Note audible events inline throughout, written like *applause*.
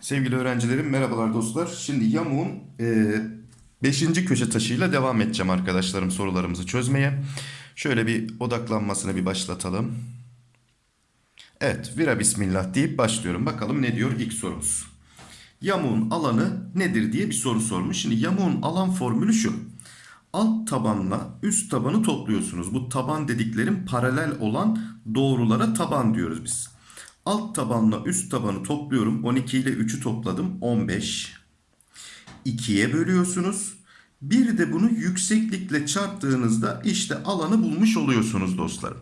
Sevgili öğrencilerim merhabalar dostlar. Şimdi yamuğun 5. köşe taşıyla devam edeceğim arkadaşlarım sorularımızı çözmeye. Şöyle bir odaklanmasını bir başlatalım. Evet vira bismillah deyip başlıyorum. Bakalım ne diyor ilk sorumuz. Yamuğun alanı nedir diye bir soru sormuş. Şimdi yamuğun alan formülü şu. Alt tabanla üst tabanı topluyorsunuz. Bu taban dediklerim paralel olan doğrulara taban diyoruz biz. Alt tabanla üst tabanı topluyorum. 12 ile 3'ü topladım. 15. 2'ye bölüyorsunuz. Bir de bunu yükseklikle çarptığınızda işte alanı bulmuş oluyorsunuz dostlar.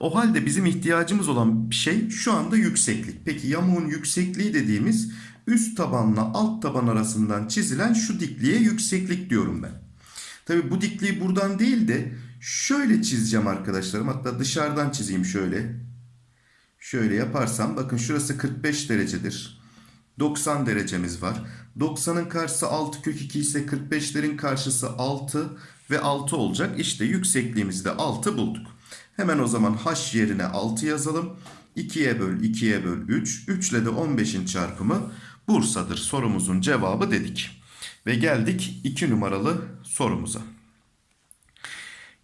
O halde bizim ihtiyacımız olan şey şu anda yükseklik. Peki yamuğun yüksekliği dediğimiz üst tabanla alt taban arasından çizilen şu dikliğe yükseklik diyorum ben. Tabi bu dikliği buradan değil de şöyle çizeceğim arkadaşlarım. Hatta dışarıdan çizeyim şöyle. Şöyle yaparsam bakın şurası 45 derecedir. 90 derecemiz var. 90'ın karşısı 6 kök 2 ise 45'lerin karşısı 6 ve 6 olacak. İşte yüksekliğimizi de 6 bulduk. Hemen o zaman h yerine 6 yazalım. 2'ye böl 2'ye böl 3. 3 ile de 15'in çarpımı Bursa'dır sorumuzun cevabı dedik. Ve geldik 2 numaralı sorumuza.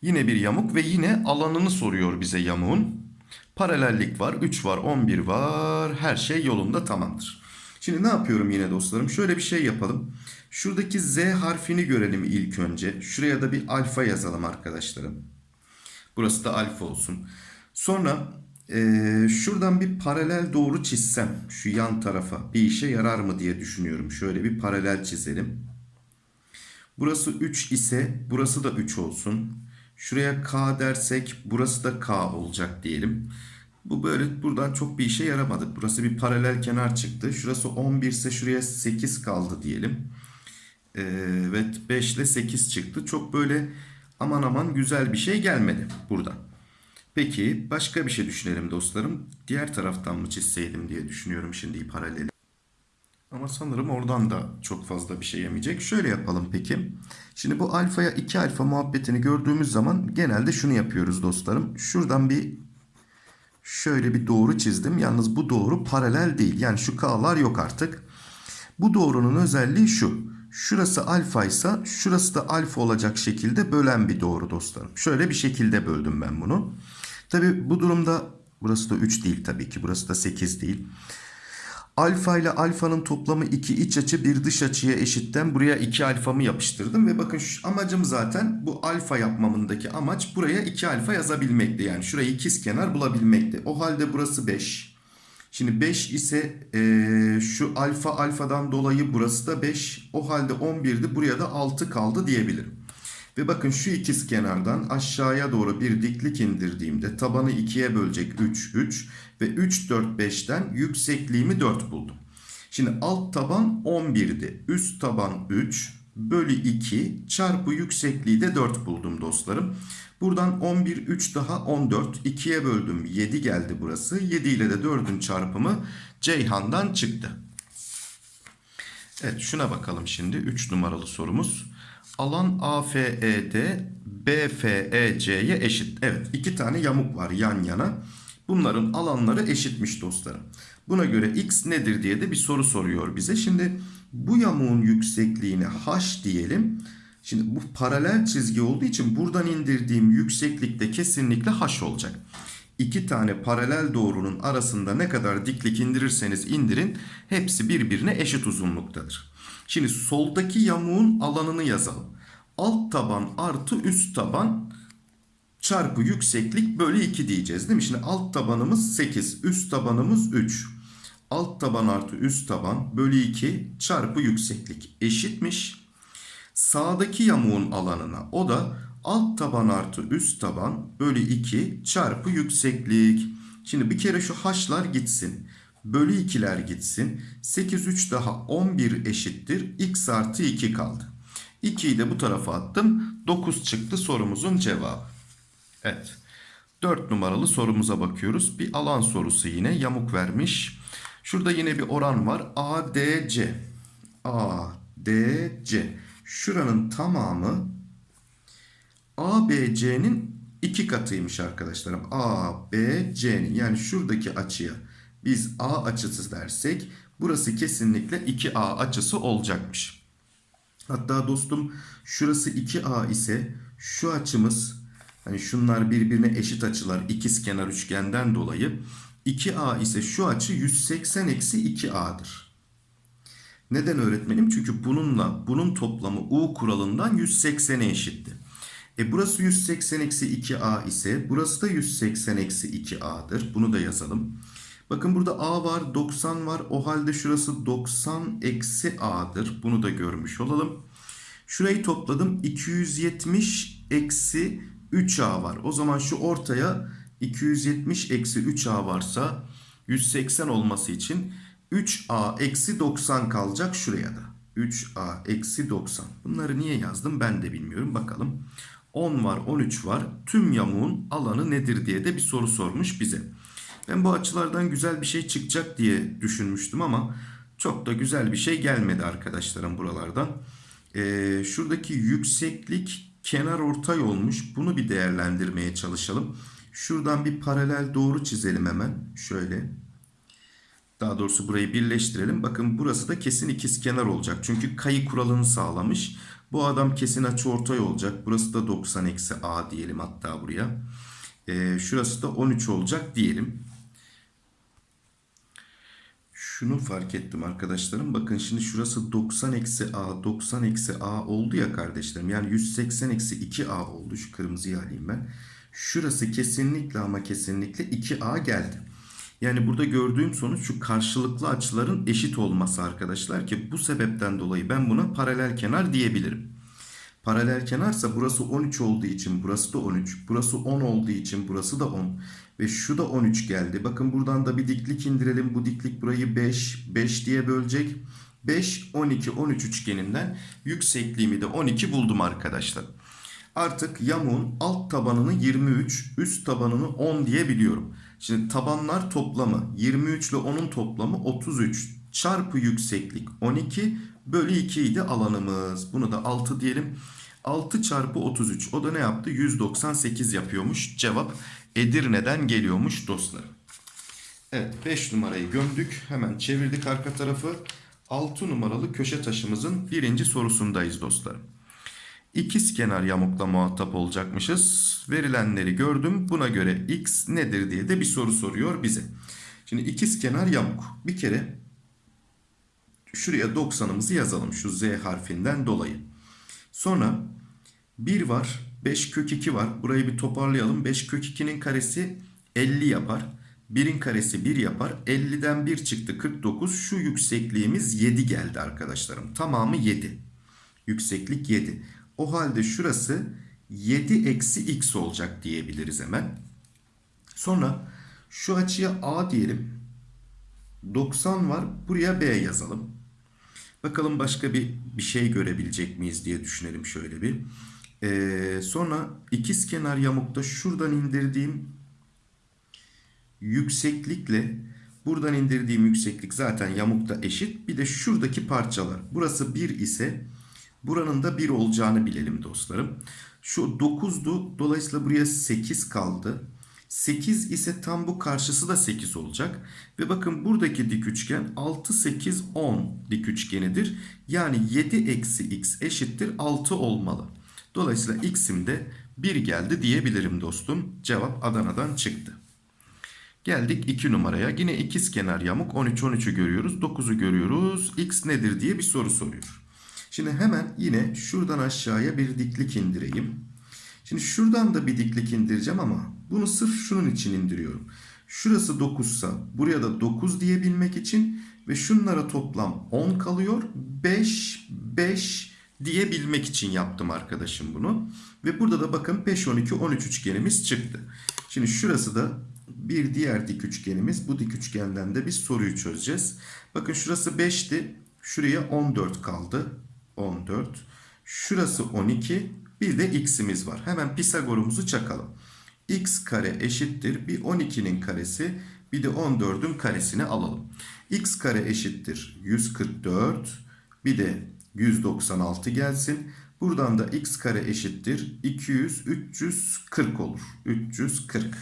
Yine bir yamuk ve yine alanını soruyor bize yamuğun. Paralellik var, 3 var, 11 var. Her şey yolunda tamamdır. Şimdi ne yapıyorum yine dostlarım? Şöyle bir şey yapalım. Şuradaki Z harfini görelim ilk önce. Şuraya da bir alfa yazalım arkadaşlarım. Burası da alfa olsun. Sonra ee, şuradan bir paralel doğru çizsem şu yan tarafa bir işe yarar mı diye düşünüyorum. Şöyle bir paralel çizelim. Burası 3 ise burası da 3 olsun. Şuraya K dersek burası da K olacak diyelim. Bu böyle buradan çok bir işe yaramadı. Burası bir paralel kenar çıktı. Şurası 11 ise şuraya 8 kaldı diyelim. Ee, evet 5 ile 8 çıktı. Çok böyle aman aman güzel bir şey gelmedi buradan. Peki başka bir şey düşünelim dostlarım. Diğer taraftan mı çizseydim diye düşünüyorum şimdi paraleli. Ama sanırım oradan da çok fazla bir şey yemeyecek. Şöyle yapalım peki. Şimdi bu alfaya 2 alfa muhabbetini gördüğümüz zaman genelde şunu yapıyoruz dostlarım. Şuradan bir şöyle bir doğru çizdim. Yalnız bu doğru paralel değil. Yani şu k'lar yok artık. Bu doğrunun özelliği şu. Şurası alfa ise şurası da alfa olacak şekilde bölen bir doğru dostlarım. Şöyle bir şekilde böldüm ben bunu. Tabi bu durumda burası da 3 değil tabii ki. Burası da 8 değil. Alfa ile alfanın toplamı 2 iç açı bir dış açıya eşitten buraya 2 alfamı yapıştırdım. Ve bakın şu amacım zaten bu alfa yapmamındaki amaç buraya 2 alfa yazabilmekti. Yani şurayı ikiz kenar bulabilmekti. O halde burası 5. Şimdi 5 ise e, şu alfa alfadan dolayı burası da 5. O halde 11'di buraya da 6 kaldı diyebilirim. Ve bakın şu ikiz kenardan aşağıya doğru bir diklik indirdiğimde tabanı 2'ye bölecek 3, 3 ve 3, 4, 5'ten yüksekliğimi 4 buldum. Şimdi alt taban 11'di. Üst taban 3 bölü 2 çarpı yüksekliği de 4 buldum dostlarım. Buradan 11, 3 daha 14. 2'ye böldüm 7 geldi burası. 7 ile de 4'ün çarpımı Ceyhan'dan çıktı. Evet şuna bakalım şimdi 3 numaralı sorumuz. Alan AFED BFEC'ye eşit. Evet iki tane yamuk var yan yana. Bunların alanları eşitmiş dostlarım. Buna göre x nedir diye de bir soru soruyor bize. Şimdi bu yamuğun yüksekliğine h diyelim. Şimdi bu paralel çizgi olduğu için buradan indirdiğim yükseklikte kesinlikle h olacak. İki tane paralel doğrunun arasında ne kadar diklik indirirseniz indirin hepsi birbirine eşit uzunluktadır. Şimdi soldaki yamuğun alanını yazalım. Alt taban artı üst taban çarpı yükseklik bölü 2 diyeceğiz değil mi? Şimdi alt tabanımız 8, üst tabanımız 3. Alt taban artı üst taban bölü 2 çarpı yükseklik eşitmiş. Sağdaki yamuğun alanına o da alt taban artı üst taban bölü 2 çarpı yükseklik. Şimdi bir kere şu h'lar gitsin. Bölü 2'ler gitsin. 8 3 daha 11 eşittir. x artı 2 kaldı. 2'yi de bu tarafa attım. 9 çıktı sorumuzun cevabı. Evet. 4 numaralı sorumuza bakıyoruz. Bir alan sorusu yine yamuk vermiş. Şurada yine bir oran var. ADC. ADC. Şuranın tamamı ABC'nin iki katıymış arkadaşlarım. A, B, C'nin yani şuradaki açıya biz A açısı dersek burası kesinlikle 2A açısı olacakmış. Hatta dostum şurası 2A ise şu açımız hani şunlar birbirine eşit açılar ikizkenar üçgenden dolayı 2A ise şu açı 180 eksi 2A'dır. Neden öğretmenim? Çünkü bununla bunun toplamı U kuralından 180'e eşitti. E burası 180 eksi 2A ise burası da 180 eksi 2A'dır. Bunu da yazalım. Bakın burada A var 90 var. O halde şurası 90 eksi A'dır. Bunu da görmüş olalım. Şurayı topladım. 270 eksi 3A var. O zaman şu ortaya 270 eksi 3A varsa 180 olması için 3A eksi 90 kalacak şuraya da. 3A eksi 90. Bunları niye yazdım ben de bilmiyorum. Bakalım. 10 var 13 var. Tüm yamuğun alanı nedir diye de bir soru sormuş bize. Ben bu açılardan güzel bir şey çıkacak diye düşünmüştüm ama çok da güzel bir şey gelmedi arkadaşlarım buralardan. Ee, şuradaki yükseklik kenar ortay olmuş. Bunu bir değerlendirmeye çalışalım. Şuradan bir paralel doğru çizelim hemen. Şöyle. Daha doğrusu burayı birleştirelim. Bakın burası da kesin ikizkenar olacak. Çünkü kayı kuralını sağlamış. Bu adam kesin açıortay olacak. Burası da 90 eksi a diyelim hatta buraya. Ee, şurası da 13 olacak diyelim. Şunu fark ettim arkadaşlarım. Bakın şimdi şurası 90 eksi a 90 eksi a oldu ya kardeşlerim. Yani 180 eksi 2a oldu. Şu kırmızıyı alayım ben. Şurası kesinlikle ama kesinlikle 2a geldi. Yani burada gördüğüm sonuç şu karşılıklı açıların eşit olması arkadaşlar ki bu sebepten dolayı ben buna paralel kenar diyebilirim. Paralel kenarsa burası 13 olduğu için burası da 13. Burası 10 olduğu için burası da 10. Ve şu da 13 geldi. Bakın buradan da bir diklik indirelim. Bu diklik burayı 5, 5 diye bölecek. 5, 12, 13 üçgeninden yüksekliğimi de 12 buldum arkadaşlar. Artık yamuğun alt tabanını 23, üst tabanını 10 diye biliyorum. Şimdi tabanlar toplamı 23 ile 10'un toplamı 33 çarpı yükseklik 12 bölü 2 idi alanımız. Bunu da 6 diyelim. 6 çarpı 33 o da ne yaptı? 198 yapıyormuş. Cevap Edirne'den geliyormuş dostlarım. Evet 5 numarayı gömdük. Hemen çevirdik arka tarafı. 6 numaralı köşe taşımızın birinci sorusundayız dostlarım. İkiz kenar yamukla muhatap olacakmışız. Verilenleri gördüm. Buna göre x nedir diye de bir soru soruyor bize. Şimdi ikiz kenar yamuk. Bir kere şuraya 90'ımızı yazalım şu z harfinden dolayı. Sonra 1 var. 5 kök 2 var. Burayı bir toparlayalım. 5 kök 2'nin karesi 50 yapar. 1'in karesi 1 yapar. 50'den 1 çıktı 49. Şu yüksekliğimiz 7 geldi arkadaşlarım. Tamamı 7. Yükseklik 7. O halde şurası 7 eksi x olacak diyebiliriz hemen. Sonra şu açıya a diyelim. 90 var. Buraya b yazalım. Bakalım başka bir, bir şey görebilecek miyiz diye düşünelim şöyle bir. Ee, sonra ikiz kenar yamukta şuradan indirdiğim yükseklikle buradan indirdiğim yükseklik zaten yamukta eşit. Bir de şuradaki parçalar. Burası 1 ise buranın da 1 olacağını bilelim dostlarım. Şu 9'du. Dolayısıyla buraya 8 kaldı. 8 ise tam bu karşısı da 8 olacak. Ve bakın buradaki dik üçgen 6, 8, 10 dik üçgenidir. Yani 7 eksi x eşittir 6 olmalı. Dolayısıyla x'im de 1 geldi diyebilirim dostum. Cevap Adana'dan çıktı. Geldik 2 numaraya. Yine ikiz kenar yamuk 13 13'ü görüyoruz. 9'u görüyoruz. X nedir diye bir soru soruyor. Şimdi hemen yine şuradan aşağıya bir diklik indireyim. Şimdi şuradan da bir diklik indireceğim ama bunu sırf şunun için indiriyorum. Şurası 9 ise buraya da 9 diyebilmek için ve şunlara toplam 10 kalıyor. 5, 5 diyebilmek için yaptım arkadaşım bunu. Ve burada da bakın 5, 12, 13 üçgenimiz çıktı. Şimdi şurası da bir diğer dik üçgenimiz. Bu dik üçgenden de biz soruyu çözeceğiz. Bakın şurası 5'ti. Şuraya 14 kaldı. 14. Şurası 12. Bir de x'imiz var. Hemen Pisagor'umuzu çakalım. X kare eşittir. Bir 12'nin karesi bir de 14'ün karesini alalım. x kare eşittir 144. Bir de 196 gelsin. Buradan da x kare eşittir 200 340 olur. 340.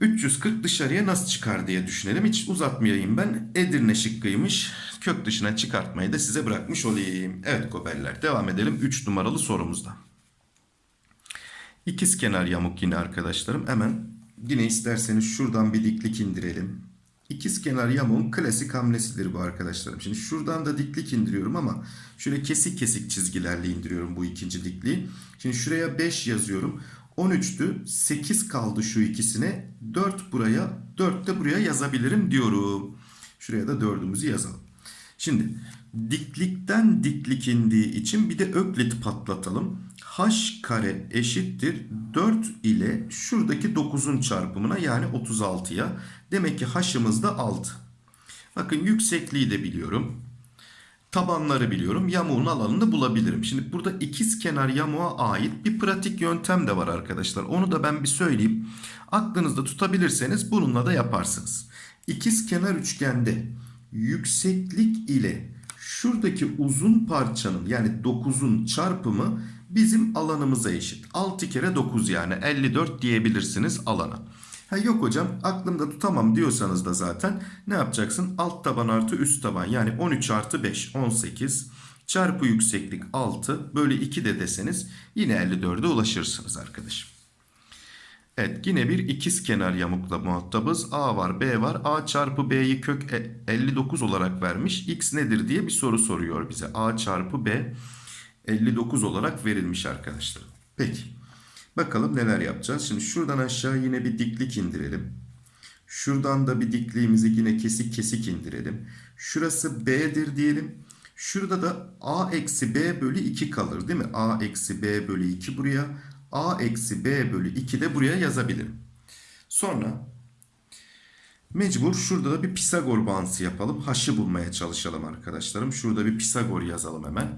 340 dışarıya nasıl çıkar diye düşünelim. Hiç uzatmayayım ben. Edirne şıkkıymış. Kök dışına çıkartmayı da size bırakmış olayım. Evet gobeller devam edelim 3 numaralı sorumuzda. İkiz kenar yamuk yine arkadaşlarım. Hemen yine isterseniz şuradan bir diklik indirelim. İkiz kenar yamuğun klasik hamlesidir bu arkadaşlarım. Şimdi şuradan da diklik indiriyorum ama şöyle kesik kesik çizgilerle indiriyorum bu ikinci dikliği. Şimdi şuraya 5 yazıyorum. 13'tü. 8 kaldı şu ikisine. 4 buraya, 4 de buraya yazabilirim diyorum. Şuraya da 4'ümüzü yazalım. Şimdi diklikten diklik indiği için bir de öklit patlatalım. H kare eşittir 4 ile şuradaki 9'un çarpımına yani 36'ya. Demek ki h'ımız da 6. Bakın yüksekliği de biliyorum. Tabanları biliyorum. Yamuğun alanını bulabilirim. Şimdi burada ikiz kenar yamuğa ait bir pratik yöntem de var arkadaşlar. Onu da ben bir söyleyeyim. Aklınızda tutabilirseniz bununla da yaparsınız. İkiz kenar üçgende yükseklik ile şuradaki uzun parçanın yani 9'un çarpımı bizim alanımıza eşit. 6 kere 9 yani 54 diyebilirsiniz alana. Ha yok hocam aklımda tutamam diyorsanız da zaten ne yapacaksın? Alt taban artı üst taban yani 13 artı 5 18 çarpı yükseklik 6 bölü 2 de deseniz yine 54'e ulaşırsınız arkadaşım. Evet yine bir ikiz kenar yamukla muhatabız. A var B var. A çarpı B'yi kök 59 olarak vermiş. X nedir diye bir soru soruyor bize. A çarpı B 59 olarak verilmiş arkadaşlar. Peki. Bakalım neler yapacağız. Şimdi şuradan aşağı yine bir diklik indirelim. Şuradan da bir dikliğimizi yine kesik kesik indirelim. Şurası B'dir diyelim. Şurada da A eksi B bölü 2 kalır değil mi? A eksi B bölü 2 buraya. A eksi B bölü 2 de buraya yazabilirim. Sonra mecbur şurada da bir Pisagor bağıntısı yapalım. H'ı bulmaya çalışalım arkadaşlarım. Şurada bir Pisagor yazalım hemen.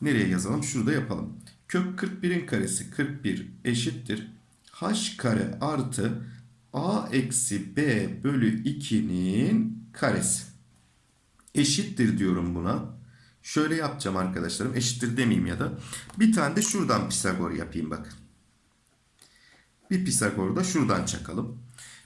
Nereye yazalım? Şurada yapalım. Kök 41'in karesi 41 eşittir. H kare artı A eksi B bölü 2'nin karesi. Eşittir diyorum buna. Şöyle yapacağım arkadaşlarım. Eşittir demeyeyim ya da. Bir tane de şuradan Pisagor yapayım bakın. Bir Pisagor da şuradan çakalım.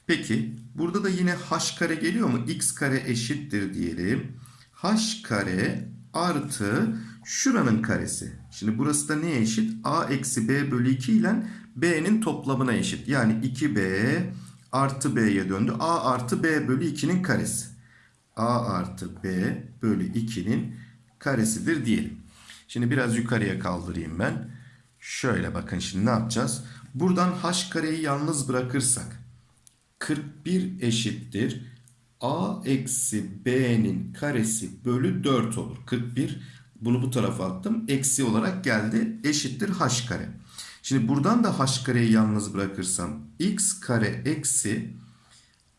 Peki burada da yine h kare geliyor mu? x kare eşittir diyelim. h kare artı şuranın karesi. Şimdi burası da neye eşit? a eksi b bölü 2 ile b'nin toplamına eşit. Yani 2b artı b'ye döndü. a artı b bölü 2'nin karesi. a artı b bölü 2'nin karesidir diyelim. Şimdi biraz yukarıya kaldırayım ben. Şöyle bakın şimdi ne yapacağız? Buradan h kareyi yalnız bırakırsak 41 eşittir a eksi b'nin karesi bölü 4 olur. 41 bunu bu tarafa attım. Eksi olarak geldi eşittir h kare. Şimdi buradan da h kareyi yalnız bırakırsam x kare eksi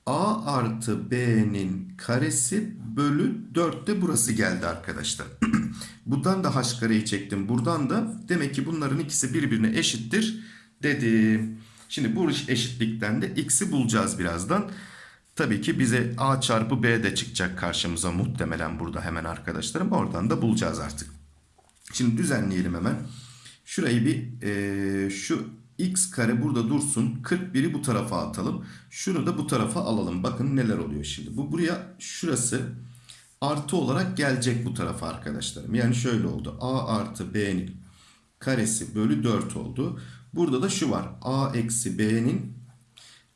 a artı b'nin karesi bölü 4 de burası geldi arkadaşlar. *clears throat* buradan da h kareyi çektim. Buradan da demek ki bunların ikisi birbirine eşittir dedim. Şimdi bu eşitlikten de x'i bulacağız birazdan. Tabii ki bize a çarpı b de çıkacak karşımıza muhtemelen burada hemen arkadaşlarım. Oradan da bulacağız artık. Şimdi düzenleyelim hemen. Şurayı bir e, şu x kare burada dursun. 41'i bu tarafa atalım. Şunu da bu tarafa alalım. Bakın neler oluyor şimdi. Bu buraya şurası artı olarak gelecek bu tarafa arkadaşlarım. Yani şöyle oldu. a artı b'nin karesi bölü 4 oldu. Burada da şu var. a eksi b'nin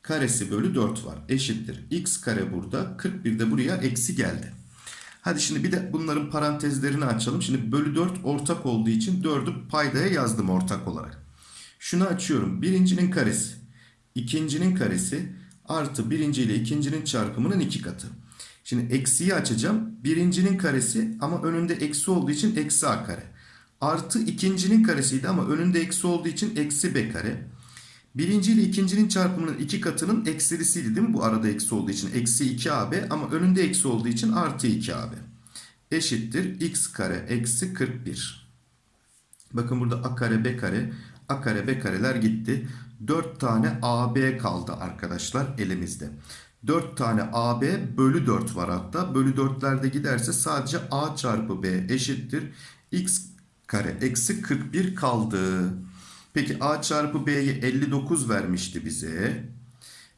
karesi bölü 4 var. Eşittir. x kare burada. 41 de buraya eksi geldi. Hadi şimdi bir de bunların parantezlerini açalım. Şimdi bölü 4 ortak olduğu için 4'ü paydaya yazdım ortak olarak. Şunu açıyorum. Birincinin karesi. ikincinin karesi artı birinci ile ikincinin çarpımının iki katı. Şimdi eksiyi açacağım. Birincinin karesi ama önünde eksi olduğu için eksi a kare. Artı ikincinin karesiydi ama önünde eksi olduğu için eksi b kare. Birinci ile ikincinin çarpımının iki katının eksilisiydi değil mi? Bu arada eksi olduğu için eksi 2ab ama önünde eksi olduğu için artı 2ab. Eşittir x kare eksi 41. Bakın burada a kare b kare a kare b kareler gitti. 4 tane ab kaldı arkadaşlar elimizde. 4 tane ab bölü 4 var hatta. Bölü 4'lerde giderse sadece a çarpı b eşittir. x kare eksi 41 kaldı. Peki a çarpı b'ye 59 vermişti bize.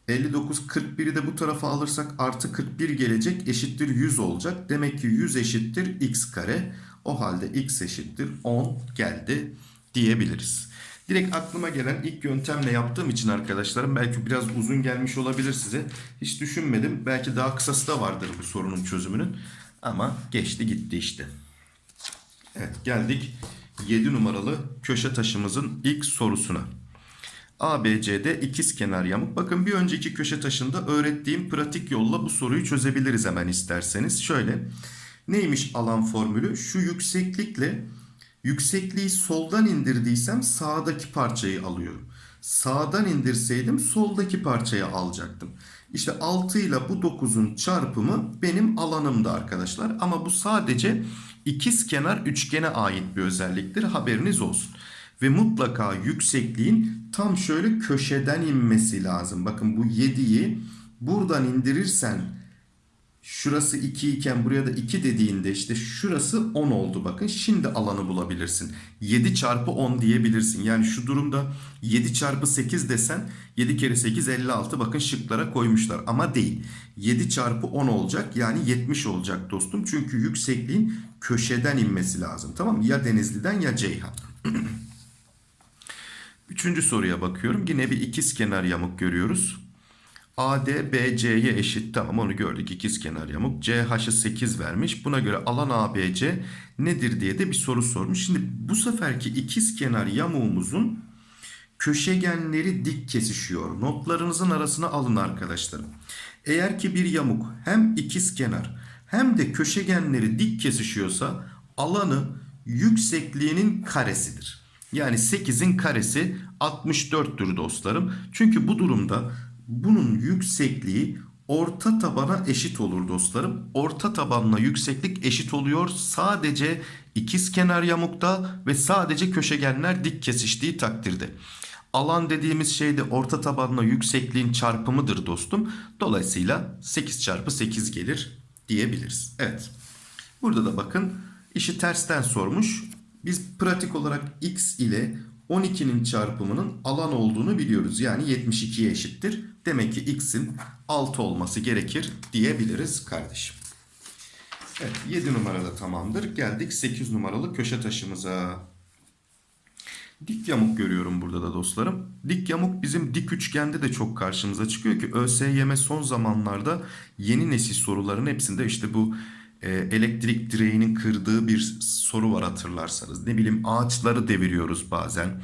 59 41'i de bu tarafa alırsak artı 41 gelecek eşittir 100 olacak. Demek ki 100 eşittir x kare. O halde x eşittir 10 geldi diyebiliriz. Direkt aklıma gelen ilk yöntemle yaptığım için arkadaşlarım belki biraz uzun gelmiş olabilir size. Hiç düşünmedim. Belki daha kısası da vardır bu sorunun çözümünün. Ama geçti gitti işte. Evet geldik 7 numaralı köşe taşımızın ilk sorusuna. ABC'de ikiz kenar yamuk. Bakın bir önceki köşe taşında öğrettiğim pratik yolla bu soruyu çözebiliriz hemen isterseniz. Şöyle neymiş alan formülü? Şu yükseklikle yüksekliği soldan indirdiysem sağdaki parçayı alıyorum. Sağdan indirseydim soldaki parçayı alacaktım. İşte 6 ile bu 9'un çarpımı benim alanımda arkadaşlar. Ama bu sadece ikiz kenar üçgene ait bir özelliktir. Haberiniz olsun. Ve mutlaka yüksekliğin tam şöyle köşeden inmesi lazım. Bakın bu 7'yi buradan indirirsen şurası 2 iken buraya da 2 dediğinde işte şurası 10 oldu bakın. Şimdi alanı bulabilirsin. 7 çarpı 10 diyebilirsin. Yani şu durumda 7 çarpı 8 desen 7 kere 8 56 bakın şıklara koymuşlar. Ama değil. 7 çarpı 10 olacak yani 70 olacak dostum. Çünkü yüksekliğin köşeden inmesi lazım. Tamam mı? Ya Denizli'den ya Ceyhan. *clears throat* Üçüncü soruya bakıyorum. Yine bir ikiz kenar yamuk görüyoruz. AD BC'ye eşit. Tamam onu gördük. İkiz kenar yamuk. CH'ı 8 vermiş. Buna göre alan ABC nedir diye de bir soru sormuş. Şimdi bu seferki ikiz kenar yamuğumuzun köşegenleri dik kesişiyor. Notlarınızın arasına alın arkadaşlarım. Eğer ki bir yamuk hem ikiz kenar hem de köşegenleri dik kesişiyorsa alanı yüksekliğinin karesidir. Yani 8'in karesi 64'tür dostlarım. Çünkü bu durumda bunun yüksekliği orta tabana eşit olur dostlarım. Orta tabanla yükseklik eşit oluyor sadece ikiz kenar yamukta ve sadece köşegenler dik kesiştiği takdirde. Alan dediğimiz şey de orta tabanla yüksekliğin çarpımıdır dostum. Dolayısıyla 8 çarpı 8 gelir diyebiliriz. Evet. Burada da bakın işi tersten sormuş. Biz pratik olarak x ile 12'nin çarpımının alan olduğunu biliyoruz. Yani 72'ye eşittir. Demek ki x'in 6 olması gerekir diyebiliriz kardeşim. Evet 7 numarada tamamdır. Geldik 8 numaralı köşe taşımıza. Dik yamuk görüyorum burada da dostlarım. Dik yamuk bizim dik üçgende de çok karşımıza çıkıyor ki ÖSYM son zamanlarda yeni nesil soruların hepsinde işte bu e, elektrik direğinin kırdığı bir soru var hatırlarsanız. Ne bileyim ağaçları deviriyoruz bazen.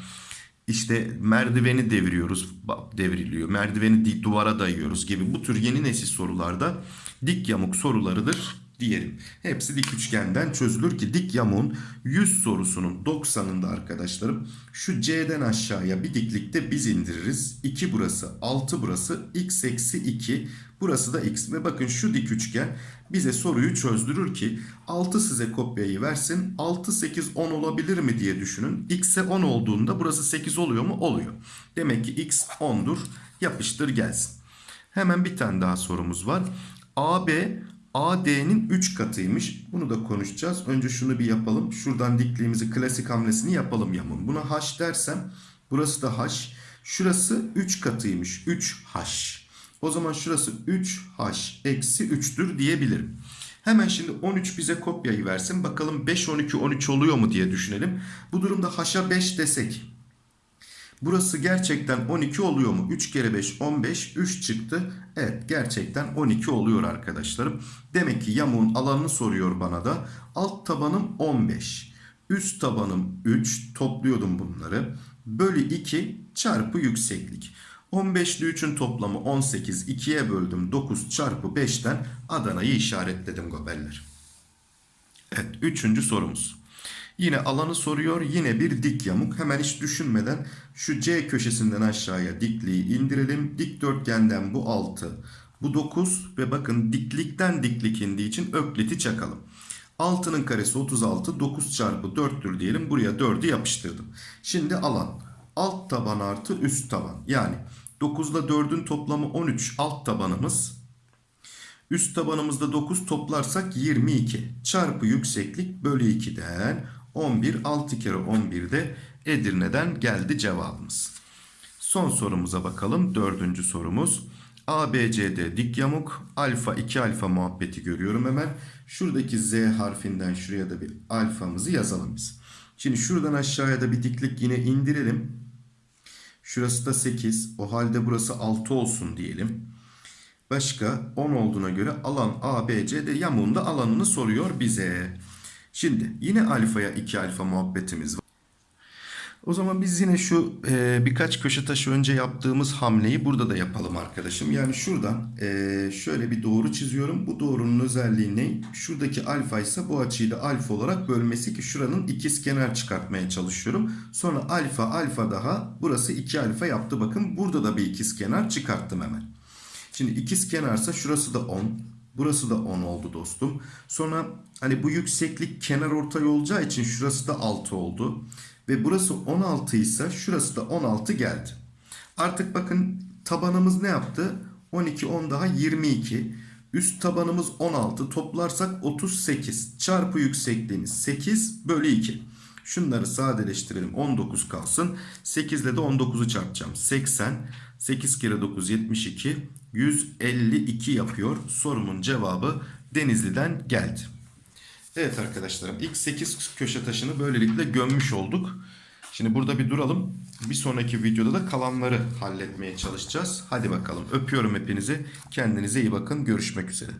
İşte merdiveni deviriyoruz, devriliyor. Merdiveni duvara dayıyoruz gibi bu tür yeni nesil sorularda dik yamuk sorularıdır diyelim. Hepsi dik üçgenden çözülür ki dik yamuğun 100 sorusunun 90'ında arkadaşlarım şu C'den aşağıya bir diklikte biz indiririz. 2 burası 6 burası x eksi 2 burası da x ve bakın şu dik üçgen bize soruyu çözdürür ki 6 size kopyayı versin 6 8 10 olabilir mi diye düşünün. x'e 10 olduğunda burası 8 oluyor mu? Oluyor. Demek ki x 10'dur yapıştır gelsin. Hemen bir tane daha sorumuz var. AB AD'nin 3 katıymış. Bunu da konuşacağız. Önce şunu bir yapalım. Şuradan dikliğimizi klasik hamlesini yapalım yamun. Buna H dersem burası da H. Şurası 3 katıymış. 3H. O zaman şurası 3H eksi 3'tür diyebilirim. Hemen şimdi 13 bize kopyayı versin. Bakalım 5, 12, 13 oluyor mu diye düşünelim. Bu durumda H'a 5 desek. Burası gerçekten 12 oluyor mu? 3 kere 5 15 3 çıktı. Evet gerçekten 12 oluyor arkadaşlarım. Demek ki yamuğun alanını soruyor bana da. Alt tabanım 15. Üst tabanım 3 topluyordum bunları. Bölü 2 çarpı yükseklik. 15 ile 3'ün toplamı 18. 2'ye böldüm 9 çarpı 5'ten Adana'yı işaretledim gobeller. Evet üçüncü sorumuz. Yine alanı soruyor. Yine bir dik yamuk. Hemen hiç düşünmeden şu C köşesinden aşağıya dikliği indirelim. Dikdörtgenden bu 6. Bu 9 ve bakın diklikten diklik indiği için ökliti çakalım. 6'nın karesi 36. 9 çarpı 4'tür diyelim. Buraya 4'ü yapıştırdım. Şimdi alan. Alt taban artı üst taban. Yani 9 ile 4'ün toplamı 13 alt tabanımız. Üst tabanımızda 9 toplarsak 22 çarpı yükseklik bölü 2'den 11. 6 kere 11 de Edirne'den geldi cevabımız. Son sorumuza bakalım. Dördüncü sorumuz. ABCD dik yamuk. Alfa 2 alfa muhabbeti görüyorum hemen. Şuradaki Z harfinden şuraya da bir alfamızı yazalım biz. Şimdi şuradan aşağıya da bir diklik yine indirelim. Şurası da 8. O halde burası 6 olsun diyelim. Başka 10 olduğuna göre alan ABCD yamuğunda alanını soruyor bize. Şimdi yine alfaya 2 alfa muhabbetimiz var. O zaman biz yine şu e, birkaç köşe taşı önce yaptığımız hamleyi burada da yapalım arkadaşım. Yani şuradan e, şöyle bir doğru çiziyorum. Bu doğrunun özelliği ne? Şuradaki alfa ise bu açıyı da alfa olarak bölmesi ki şuranın ikizkenar çıkartmaya çalışıyorum. Sonra alfa alfa daha burası 2 alfa yaptı. Bakın burada da bir ikizkenar çıkarttım hemen. Şimdi ikizkenarsa şurası da 10. Burası da 10 oldu dostum. Sonra hani bu yükseklik kenar ortay olacağı için şurası da 6 oldu. Ve burası 16 ise şurası da 16 geldi. Artık bakın tabanımız ne yaptı? 12 10 daha 22. Üst tabanımız 16 toplarsak 38 çarpı yüksekliğimiz 8 bölü 2. Şunları sadeleştirelim 19 kalsın. 8 ile de 19'u çarpacağım. 80 8 kere 9 72 152 yapıyor. Sorumun cevabı Denizli'den geldi. Evet arkadaşlarım ilk 8 köşe taşını böylelikle gömmüş olduk. Şimdi burada bir duralım. Bir sonraki videoda da kalanları halletmeye çalışacağız. Hadi bakalım öpüyorum hepinizi. Kendinize iyi bakın. Görüşmek üzere.